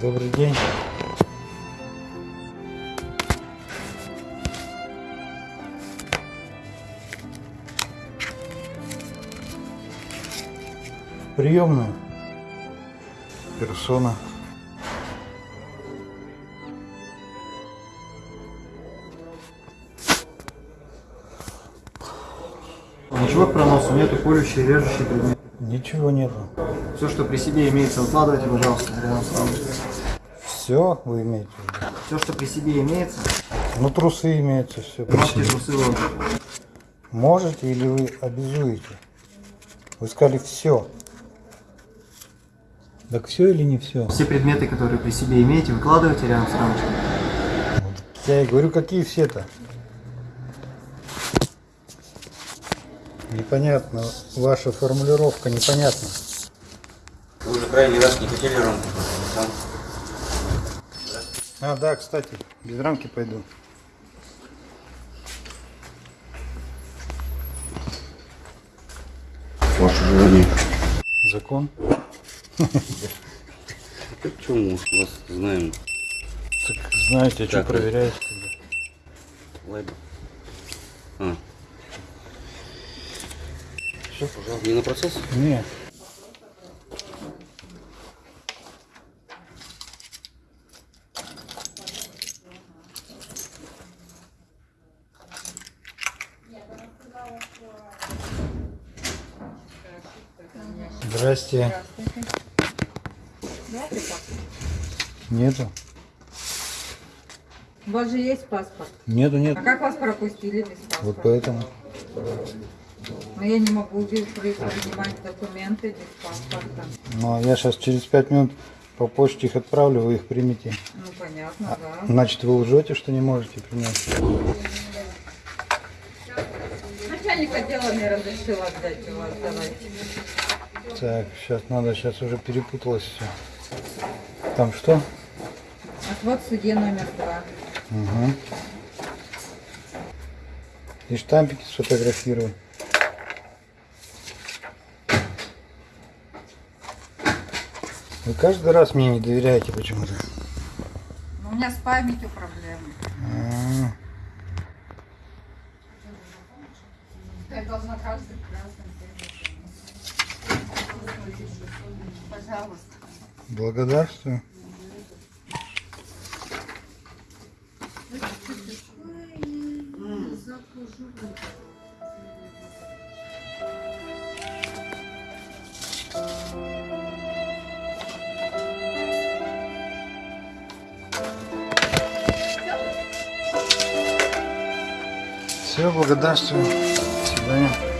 Добрый день. Приемную. Персона. Ничего к проносу нету, колющий, режущий предмет. Ничего нету. Все, что при себе имеется, выкладывайте, пожалуйста, рядом с вами. Все вы имеете в виду? Все, что при себе имеется, Ну, трусы имеются, все. можете трусы вот. Можете или вы обязуете? Вы сказали все. Так все или не все? Все предметы, которые при себе имеете, выкладывайте рядом с рамочкой. Я и говорю, какие все-то? Непонятно. Ваша формулировка непонятна. Вы уже крайний раз не хотели рамку там. А, да, кстати, без рамки пойду. Ваше желание. Закон. Почему мы вас знаем? Так знаете, а что проверяете тогда? Лайба. А. Все, пожалуйста. Не на процесс? Не. Здрасте. Нету. У вас же есть паспорт. Нету, А нету. как вас пропустили без паспорта? Вот поэтому. Но я не могу принимать документы без паспорта. Ну, а я сейчас через пять минут по почте их отправлю, вы их примете. Ну понятно, да. Значит, вы лжете, что не можете принять. Начальник отдела мне разрешил отдать у вас. Давайте. Так, сейчас надо, сейчас уже перепуталось все. Там что? Отвод в суде номер два. Угу. И штампики сфотографирую. Вы каждый раз мне не доверяете почему-то. Но у меня с памятью проблемы. А, Я должна каждый красный Пожалуйста. Благодарствую. Все, благодарствую. До свидания.